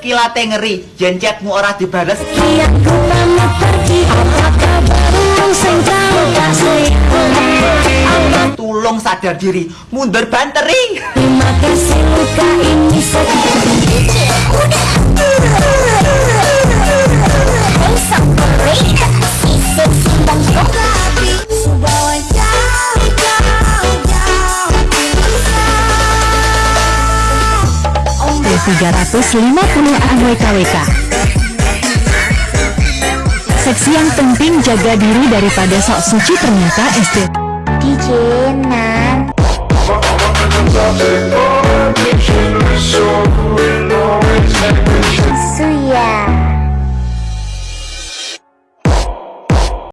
kilate ngeri jen chatmu ora dibales. Kian ku pamit pergi Apa kabarmu tak tulung sadar diri mundur banteri Terima kasih T350 AWKWK Seksi yang penting jaga diri daripada sok suci ternyata SD DJ Nan